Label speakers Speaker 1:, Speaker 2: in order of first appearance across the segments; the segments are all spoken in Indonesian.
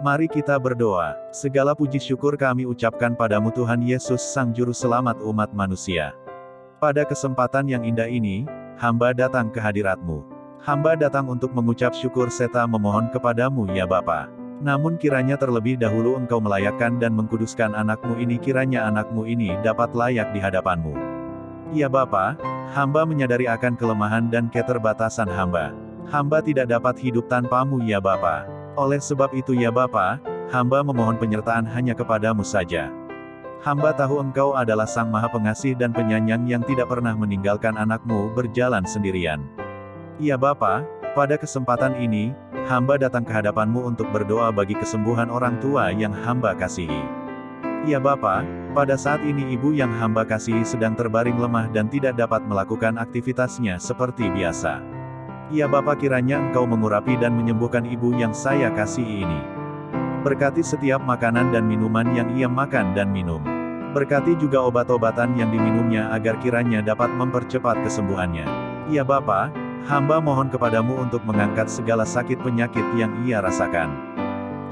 Speaker 1: Mari kita berdoa. Segala puji syukur kami ucapkan padamu Tuhan Yesus Sang Juru Selamat umat manusia. Pada kesempatan yang indah ini, hamba datang ke hadiratmu. Hamba datang untuk mengucap syukur serta memohon kepadamu ya Bapa. Namun kiranya terlebih dahulu engkau melayakkan dan mengkuduskan anakmu ini kiranya anakmu ini dapat layak di hadapanmu. Ya Bapa, hamba menyadari akan kelemahan dan keterbatasan hamba. Hamba tidak dapat hidup tanpamu ya Bapa. Oleh sebab itu ya Bapa, hamba memohon penyertaan hanya kepadamu saja. Hamba tahu engkau adalah sang maha pengasih dan penyayang yang tidak pernah meninggalkan anakmu berjalan sendirian. Ya Bapa, pada kesempatan ini, hamba datang ke hadapanmu untuk berdoa bagi kesembuhan orang tua yang hamba kasihi. Ya Bapa, pada saat ini ibu yang hamba kasihi sedang terbaring lemah dan tidak dapat melakukan aktivitasnya seperti biasa. Ya Bapa kiranya Engkau mengurapi dan menyembuhkan ibu yang saya kasihi ini. Berkati setiap makanan dan minuman yang ia makan dan minum. Berkati juga obat-obatan yang diminumnya agar kiranya dapat mempercepat kesembuhannya. Ya Bapa, hamba mohon kepadamu untuk mengangkat segala sakit penyakit yang ia rasakan.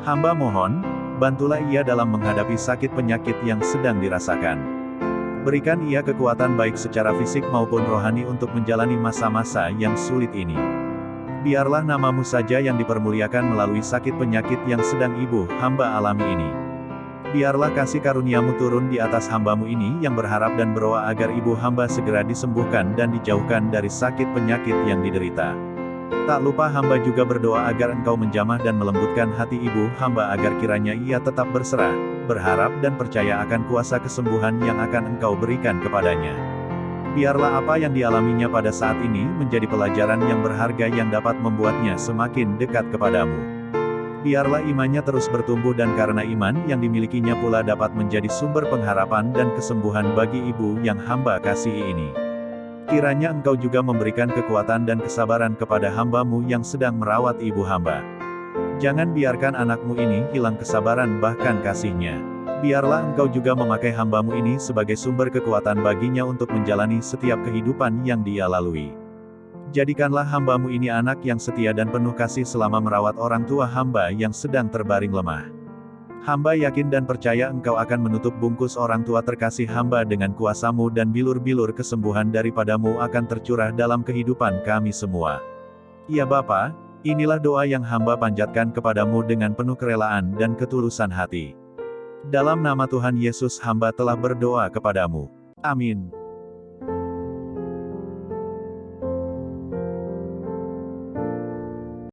Speaker 1: Hamba mohon, bantulah ia dalam menghadapi sakit penyakit yang sedang dirasakan. Berikan ia kekuatan baik secara fisik maupun rohani untuk menjalani masa-masa yang sulit ini. Biarlah namamu saja yang dipermuliakan melalui sakit penyakit yang sedang ibu, hamba alami ini. Biarlah kasih karuniamu turun di atas hambamu ini yang berharap dan berdoa agar ibu hamba segera disembuhkan dan dijauhkan dari sakit penyakit yang diderita. Tak lupa hamba juga berdoa agar engkau menjamah dan melembutkan hati ibu hamba agar kiranya ia tetap berserah, berharap dan percaya akan kuasa kesembuhan yang akan engkau berikan kepadanya. Biarlah apa yang dialaminya pada saat ini menjadi pelajaran yang berharga yang dapat membuatnya semakin dekat kepadamu. Biarlah imannya terus bertumbuh dan karena iman yang dimilikinya pula dapat menjadi sumber pengharapan dan kesembuhan bagi ibu yang hamba kasihi ini. Kiranya engkau juga memberikan kekuatan dan kesabaran kepada hambamu yang sedang merawat ibu hamba. Jangan biarkan anakmu ini hilang kesabaran bahkan kasihnya. Biarlah engkau juga memakai hambamu ini sebagai sumber kekuatan baginya untuk menjalani setiap kehidupan yang dia lalui. Jadikanlah hambamu ini anak yang setia dan penuh kasih selama merawat orang tua hamba yang sedang terbaring lemah. Hamba yakin dan percaya engkau akan menutup bungkus orang tua terkasih hamba dengan kuasamu dan bilur-bilur kesembuhan daripadamu akan tercurah dalam kehidupan kami semua. Ya Bapa, Inilah doa yang hamba panjatkan kepadamu dengan penuh kerelaan dan ketulusan hati. Dalam nama Tuhan Yesus hamba telah berdoa kepadamu. Amin.